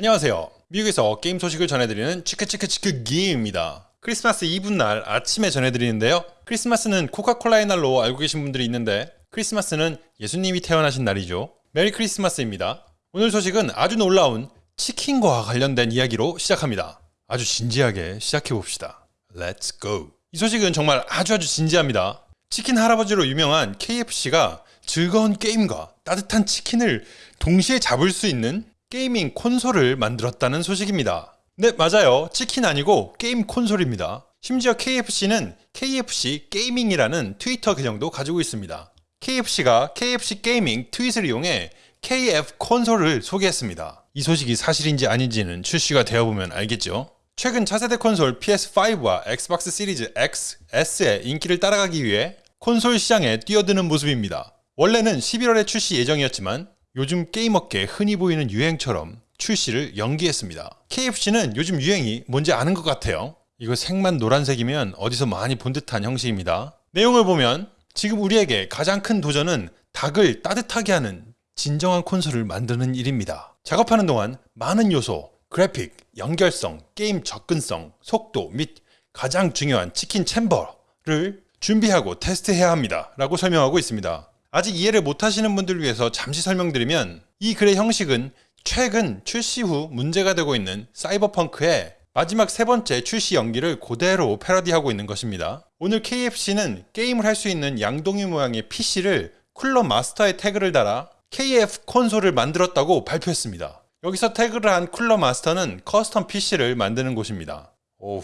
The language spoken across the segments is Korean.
안녕하세요. 미국에서 게임 소식을 전해드리는 치크치크치크 기입니다. 크리스마스 이브 날 아침에 전해드리는데요. 크리스마스는 코카콜라의 날로 알고 계신 분들이 있는데 크리스마스는 예수님이 태어나신 날이죠. Merry Christmas입니다. 오늘 소식은 아주 놀라운 치킨과 관련된 이야기로 시작합니다. 아주 진지하게 시작해봅시다. Let's go. 이 소식은 정말 아주 아주 진지합니다. 치킨 할아버지로 유명한 KFC가 즐거운 게임과 따뜻한 치킨을 동시에 잡을 수 있는 gaming 콘솔을 만들었다는 소식입니다. 네, 맞아요. 치킨 아니고 게임 콘솔입니다. 심지어 KFC는 KFC gaming이라는 트위터 계정도 가지고 있습니다. KFC가 KFC gaming 트윗을 이용해 KF 콘솔을 소개했습니다. 이 소식이 사실인지 아닌지는 출시가 되어보면 알겠죠. 최근 차세대 콘솔 PS5와 엑스박스 시리즈 X, S의 인기를 따라가기 위해 콘솔 시장에 뛰어드는 모습입니다. 원래는 11월에 출시 예정이었지만 요즘 게임업계에 흔히 보이는 유행처럼 출시를 연기했습니다. KFC는 요즘 유행이 뭔지 아는 것 같아요. 이거 색만 노란색이면 어디서 많이 본 듯한 형식입니다. 내용을 보면 지금 우리에게 가장 큰 도전은 닭을 따뜻하게 하는 진정한 콘솔을 만드는 일입니다. 작업하는 동안 많은 요소, 그래픽, 연결성, 게임 접근성, 속도 및 가장 중요한 치킨 챔버를 준비하고 테스트해야 합니다. 라고 설명하고 있습니다. 아직 이해를 못하시는 분들을 위해서 잠시 설명드리면 이 글의 형식은 최근 출시 후 문제가 되고 있는 사이버펑크의 마지막 세 번째 출시 연기를 그대로 패러디하고 있는 것입니다. 오늘 KFC는 게임을 할 수 있는 양동이 모양의 PC를 쿨러 마스터의 태그를 달아 KF 콘솔을 만들었다고 발표했습니다. 여기서 태그를 한 쿨러 마스터는 custom PC를 만드는 곳입니다. 오우,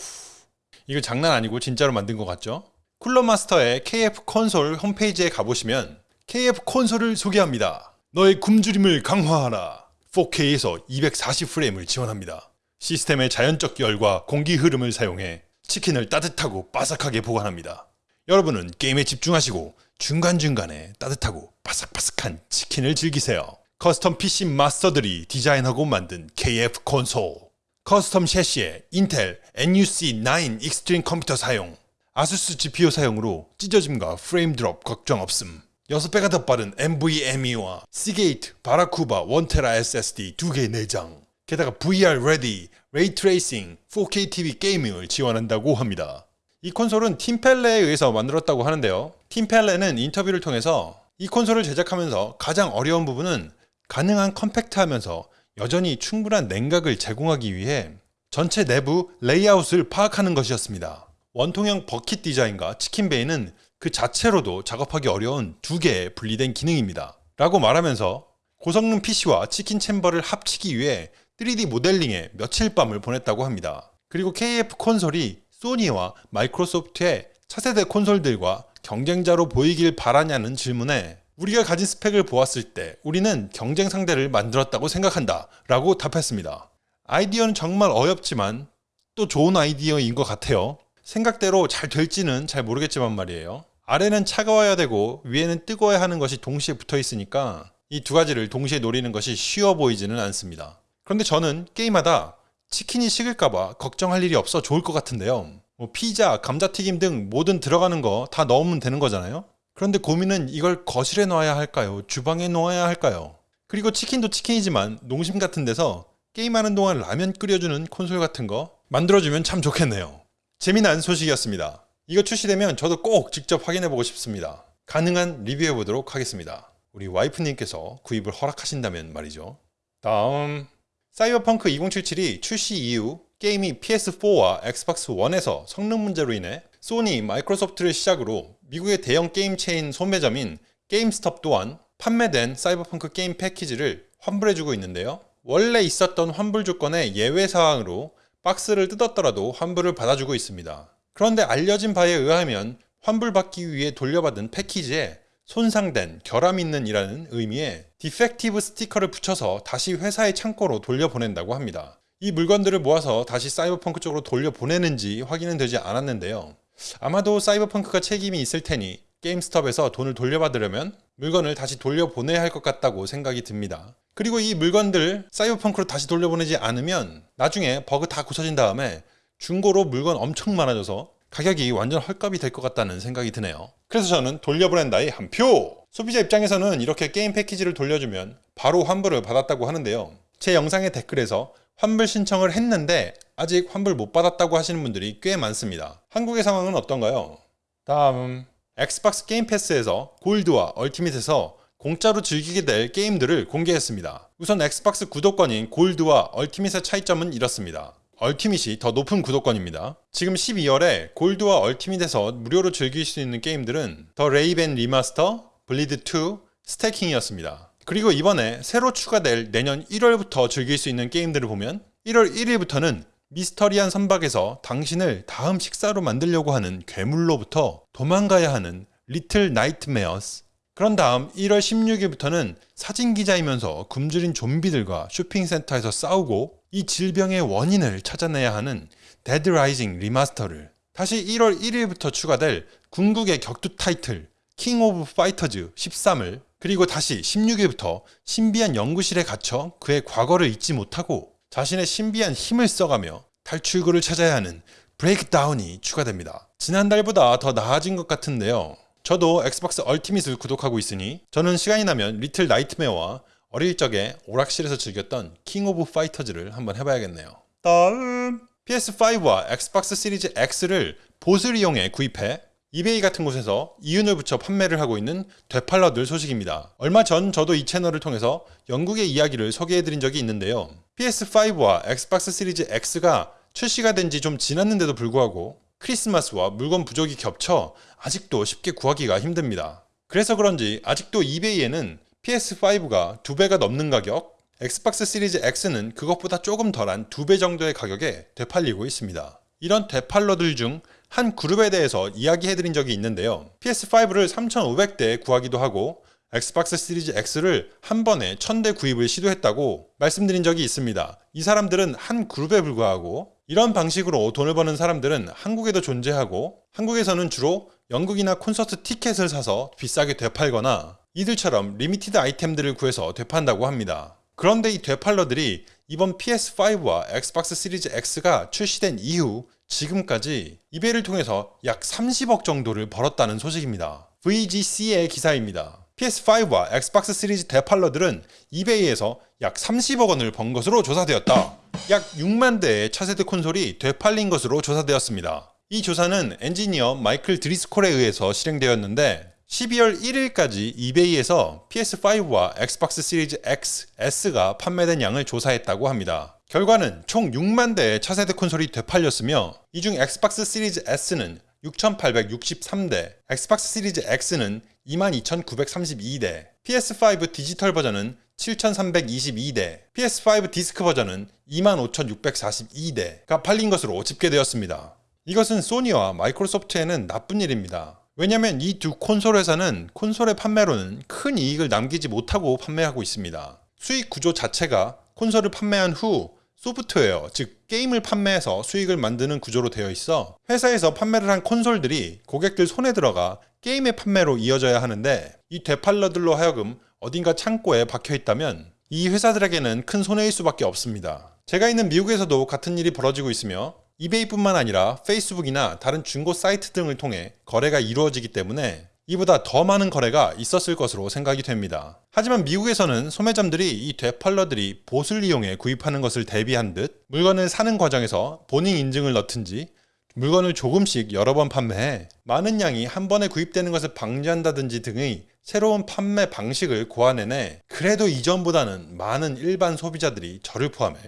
이거 장난 아니고 진짜로 만든 것 같죠? 쿨러 마스터의 KF 콘솔 홈페이지에 가보시면 KF 콘솔을 소개합니다. 너의 굶주림을 강화하라. 4K에서 240프레임을 지원합니다. 시스템의 자연적 열과 공기 흐름을 사용해 치킨을 따뜻하고 바삭하게 보관합니다. 여러분은 게임에 집중하시고 중간중간에 따뜻하고 바삭바삭한 치킨을 즐기세요. custom PC 마스터들이 디자인하고 만든 KF 콘솔. custom 섀시에 인텔 NUC9 익스트림 컴퓨터 사용. 아수스 GPU 사용으로 찢어짐과 frame drop 걱정 없음. 6배가 더 빠른 NVMe와 시게이트 바라쿠다 1테라 SSD 2개 내장 게다가 VR 레디, 레이 트레이싱, 4K TV 게이밍을 지원한다고 합니다. 이 콘솔은 팀펠레에 의해서 만들었다고 하는데요. 팀펠레는 인터뷰를 통해서 이 콘솔을 제작하면서 가장 어려운 부분은 가능한 compact하면서 여전히 충분한 냉각을 제공하기 위해 전체 내부 레이아웃을 파악하는 것이었습니다. 원통형 버킷 디자인과 치킨베이는 그 자체로도 작업하기 어려운 두 개의 분리된 기능입니다. 라고 말하면서 고성능 PC와 치킨 챔버를 합치기 위해 3D 모델링에 며칠 밤을 보냈다고 합니다. 그리고 KF 콘솔이 소니와 마이크로소프트의 차세대 콘솔들과 경쟁자로 보이길 바라냐는 질문에 우리가 가진 스펙을 보았을 때 우리는 경쟁 상대를 만들었다고 생각한다 라고 답했습니다. 아이디어는 정말 어렵지만 또 좋은 아이디어인 것 같아요. 생각대로 잘 될지는 잘 모르겠지만 말이에요. 아래는 차가워야 되고 위에는 뜨거워야 하는 것이 동시에 붙어 있으니까 이 두 가지를 동시에 노리는 것이 쉬워 보이지는 않습니다. 그런데 저는 게임하다 치킨이 식을까봐 걱정할 일이 없어 좋을 것 같은데요. 뭐 피자, 감자튀김 등 모든 들어가는 거 다 넣으면 되는 거잖아요. 그런데 고민은 이걸 거실에 놓아야 할까요? 주방에 놓아야 할까요? 그리고 치킨도 치킨이지만 농심 같은 데서 게임하는 동안 라면 끓여주는 콘솔 같은 거 만들어주면 참 좋겠네요. 재미난 소식이었습니다. 이거 출시되면 저도 꼭 직접 확인해보고 싶습니다. 가능한 리뷰해보도록 하겠습니다. 우리 와이프님께서 구입을 허락하신다면 말이죠. 다음 사이버펑크 2077이 출시 이후 게임이 PS4와 엑스박스 1에서 성능 문제로 인해 소니, 마이크로소프트를 시작으로 미국의 대형 게임 체인 소매점인 게임스톱 또한 판매된 사이버펑크 게임 패키지를 환불해주고 있는데요. 원래 있었던 환불 조건의 예외 사항으로 박스를 뜯었더라도 환불을 받아주고 있습니다. 그런데 알려진 바에 의하면 환불받기 위해 돌려받은 패키지에 손상된, 결함 있는 이라는 의미의 defective 스티커를 붙여서 다시 회사의 창고로 돌려보낸다고 합니다. 이 물건들을 모아서 다시 사이버펑크 쪽으로 돌려보내는지 확인은 되지 않았는데요. 아마도 사이버펑크가 책임이 있을 테니 게임스톱에서 돈을 돌려받으려면 물건을 다시 돌려보내야 할 것 같다고 생각이 듭니다. 그리고 이 물건들 사이버펑크로 다시 돌려보내지 않으면 나중에 버그 다 고쳐진 다음에 중고로 물건 엄청 많아져서 가격이 완전 헐값이 될 것 같다는 생각이 드네요. 그래서 저는 돌려보낸다의 한 표! 소비자 입장에서는 이렇게 게임 패키지를 돌려주면 바로 환불을 받았다고 하는데요. 제 영상의 댓글에서 환불 신청을 했는데 아직 환불 못 받았다고 하시는 분들이 꽤 많습니다. 한국의 상황은 어떤가요? 다음 엑스박스 게임 패스에서 골드와 얼티밋에서 공짜로 즐기게 될 게임들을 공개했습니다. 우선 엑스박스 구독권인 골드와 얼티밋의 차이점은 이렇습니다. 얼티밋이 더 높은 구독권입니다. 지금 12월에 골드와 얼티밋에서 무료로 즐길 수 있는 게임들은 더 레이븐 리마스터, 블리드2, 스태킹이었습니다. 그리고 이번에 새로 추가될 내년 1월부터 즐길 수 있는 게임들을 보면 1월 1일부터는 미스터리한 선박에서 당신을 다음 식사로 만들려고 하는 괴물로부터 도망가야 하는 리틀 나이트메어스 그런 다음 1월 16일부터는 사진기자이면서 굶주린 좀비들과 쇼핑센터에서 싸우고 이 질병의 원인을 찾아내야 하는 데드 라이징 리마스터를 다시 1월 1일부터 추가될 궁극의 격투 타이틀 킹 오브 파이터즈 13을 그리고 다시 16일부터 신비한 연구실에 갇혀 그의 과거를 잊지 못하고 자신의 신비한 힘을 써가며 탈출구를 찾아야 하는 브레이크다운이 추가됩니다. 지난달보다 더 나아진 것 같은데요. 저도 엑스박스 얼티밋을 구독하고 있으니 저는 시간이 나면 리틀 나이트메어와 어릴 적에 오락실에서 즐겼던 킹 오브 파이터즈를 한번 해봐야겠네요. 다음 PS5와 엑스박스 시리즈 X를 bots를 이용해 구입해 이베이 같은 곳에서 이윤을 붙여 판매를 하고 있는 되팔러들 소식입니다. 얼마 전 저도 이 채널을 통해서 영국의 이야기를 소개해드린 적이 있는데요. PS5와 엑스박스 시리즈 X가 출시가 된 지 좀 지났는데도 불구하고 크리스마스와 물건 부족이 겹쳐 아직도 쉽게 구하기가 힘듭니다. 그래서 그런지 아직도 이베이에는 PS5가 2배가 넘는 가격, 엑스박스 시리즈 X는 그것보다 조금 덜한 2배 정도의 가격에 되팔리고 있습니다. 이런 되팔러들 중 한 그룹에 대해서 이야기해드린 적이 있는데요. PS5를 3,500대에 구하기도 하고 엑스박스 시리즈 X를 한 번에 1000대 구입을 시도했다고 말씀드린 적이 있습니다. 이 사람들은 한 그룹에 불과하고 이런 방식으로 돈을 버는 사람들은 한국에도 존재하고 한국에서는 주로 연극이나 콘서트 티켓을 사서 비싸게 되팔거나 이들처럼 limited 아이템들을 구해서 되판다고 합니다. 그런데 이 되팔러들이 이번 PS5와 엑스박스 시리즈 X가 출시된 이후 지금까지 이베이를 통해서 약 30억 정도를 벌었다는 소식입니다. VGC의 기사입니다. PS5와 엑스박스 시리즈 되팔러들은 이베이에서 약 30억 원을 번 것으로 조사되었다. 약 6만 대의 차세대 콘솔이 되팔린 것으로 조사되었습니다. 이 조사는 엔지니어 마이클 드리스콜에 의해서 실행되었는데 12월 1일까지 이베이에서 PS5와 엑스박스 시리즈 X, S가 판매된 양을 조사했다고 합니다. 결과는 총 6만 대의 차세대 콘솔이 되팔렸으며 이 중 엑스박스 시리즈 S는 6,863대, 엑스박스 시리즈 X는 22,932대, PS5 디지털 버전은 7,322대, PS5 디스크 버전은 25,642대가 팔린 것으로 집계되었습니다. 이것은 소니와 마이크로소프트에는 나쁜 일입니다. 왜냐면 이 두 콘솔 회사는 콘솔의 판매로는 큰 이익을 남기지 못하고 판매하고 있습니다. 수익 구조 자체가 콘솔을 판매한 후 소프트웨어, 즉 게임을 판매해서 수익을 만드는 구조로 되어 있어 회사에서 판매를 한 콘솔들이 고객들 손에 들어가 게임의 판매로 이어져야 하는데 이 되팔러들로 하여금 어딘가 창고에 박혀 있다면 이 회사들에게는 큰 손해일 수밖에 없습니다. 제가 있는 미국에서도 같은 일이 벌어지고 있으며 이베이뿐만 아니라 페이스북이나 다른 중고 사이트 등을 통해 거래가 이루어지기 때문에 이보다 더 많은 거래가 있었을 것으로 생각이 됩니다. 하지만 미국에서는 소매점들이 이 되팔러들이 보수를 이용해 구입하는 것을 대비한 듯 물건을 사는 과정에서 본인 인증을 넣든지 물건을 조금씩 여러 번 판매해 많은 양이 한 번에 구입되는 것을 방지한다든지 등의 새로운 판매 방식을 고안해내 그래도 이전보다는 많은 일반 소비자들이 저를 포함해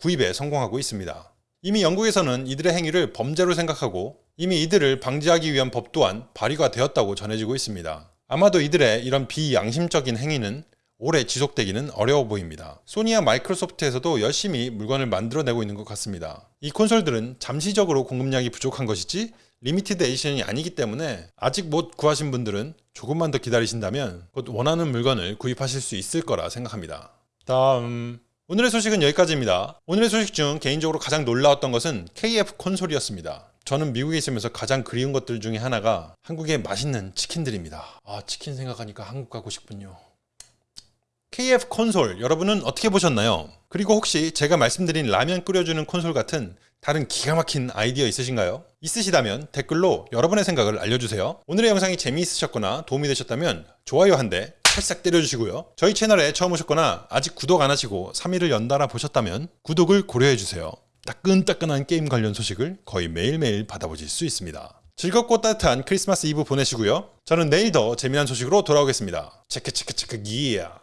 구입에 성공하고 있습니다. 이미 영국에서는 이들의 행위를 범죄로 생각하고 이미 이들을 방지하기 위한 법 또한 발의가 되었다고 전해지고 있습니다. 아마도 이들의 이런 비양심적인 행위는 오래 지속되기는 어려워 보입니다. 소니와 마이크로소프트에서도 열심히 물건을 만들어내고 있는 것 같습니다. 이 콘솔들은 잠시적으로 공급량이 부족한 것이지 limited edition이 아니기 때문에 아직 못 구하신 분들은 조금만 더 기다리신다면 곧 원하는 물건을 구입하실 수 있을 거라 생각합니다. 다음 오늘의 소식은 여기까지입니다. 오늘의 소식 중 개인적으로 가장 놀라웠던 것은 KF 콘솔이었습니다. 저는 미국에 있으면서 가장 그리운 것들 중에 하나가 한국의 맛있는 치킨들입니다. 아 치킨 생각하니까 한국 가고 싶군요. KF 콘솔 여러분은 어떻게 보셨나요? 그리고 혹시 제가 말씀드린 라면 끓여주는 콘솔 같은 다른 기가 막힌 아이디어 있으신가요? 있으시다면 댓글로 여러분의 생각을 알려주세요. 오늘의 영상이 재미있으셨거나 도움이 되셨다면 좋아요 한 대, 살짝 때려주시고요. 저희 채널에 처음 오셨거나 아직 구독 안 하시고 3일을 연달아 보셨다면 구독을 고려해주세요. 따끈따끈한 게임 관련 소식을 거의 매일매일 받아보실 수 있습니다. 즐겁고 따뜻한 크리스마스 이브 보내시고요. 저는 내일 더 재미난 소식으로 돌아오겠습니다. 체크 체크 체크 기야.